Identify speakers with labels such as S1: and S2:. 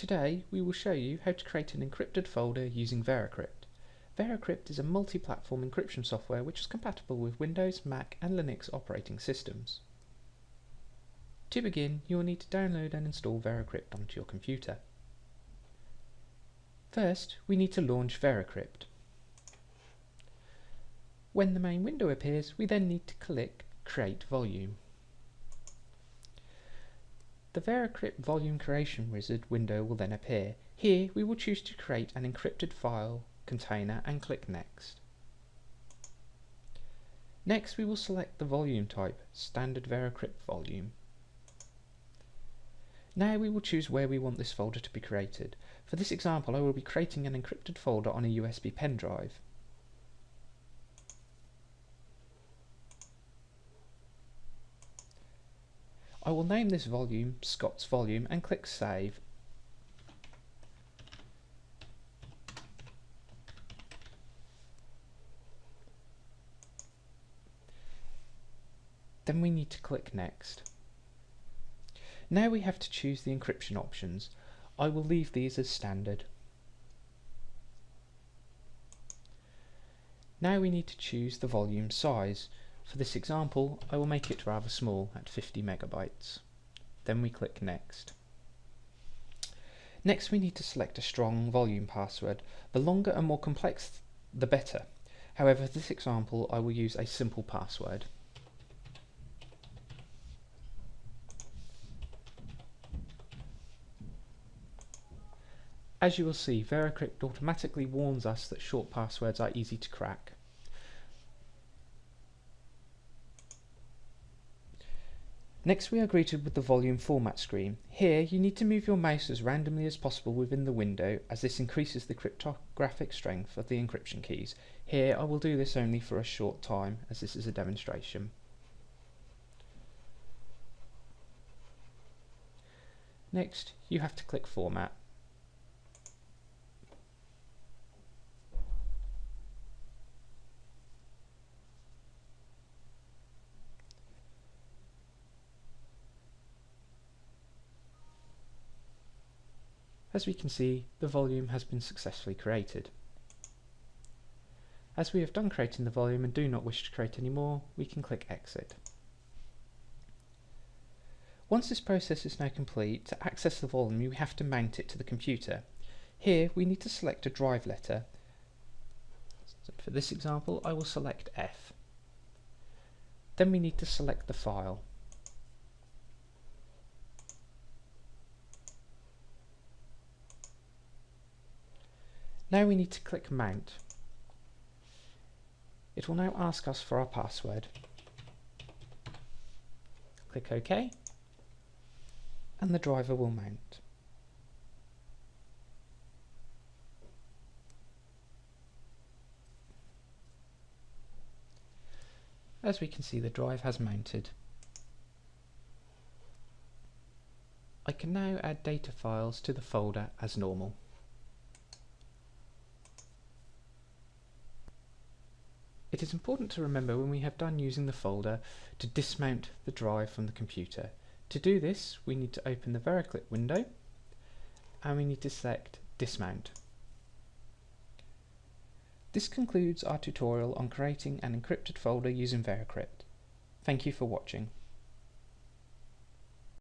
S1: Today we will show you how to create an encrypted folder using VeraCrypt. VeraCrypt is a multi-platform encryption software which is compatible with Windows, Mac and Linux operating systems. To begin, you will need to download and install VeraCrypt onto your computer. First, we need to launch VeraCrypt. When the main window appears, we then need to click Create Volume. The VeraCrypt volume creation wizard window will then appear. Here we will choose to create an encrypted file container and click Next. Next we will select the volume type, standard VeraCrypt volume. Now we will choose where we want this folder to be created. For this example I will be creating an encrypted folder on a USB pen drive. I will name this volume Scott's volume and click Save. Then we need to click Next. Now we have to choose the encryption options. I will leave these as standard. Now we need to choose the volume size. For this example, I will make it rather small at 50 megabytes. Then we click Next. Next we need to select a strong volume password. The longer and more complex the better. However, for this example I will use a simple password. As you will see, VeraCrypt automatically warns us that short passwords are easy to crack. Next we are greeted with the volume format screen. Here you need to move your mouse as randomly as possible within the window as this increases the cryptographic strength of the encryption keys. Here I will do this only for a short time as this is a demonstration. Next you have to click format. As we can see, the volume has been successfully created. As we have done creating the volume and do not wish to create any more, we can click Exit. Once this process is now complete, to access the volume we have to mount it to the computer. Here we need to select a drive letter. So for this example I will select F. Then we need to select the file. Now we need to click Mount. It will now ask us for our password. Click OK and the driver will mount. As we can see the drive has mounted. I can now add data files to the folder as normal. It is important to remember when we have done using the folder to dismount the drive from the computer. To do this we need to open the VeraCrypt window and we need to select dismount. This concludes our tutorial on creating an encrypted folder using VeraCrypt. Thank you for watching.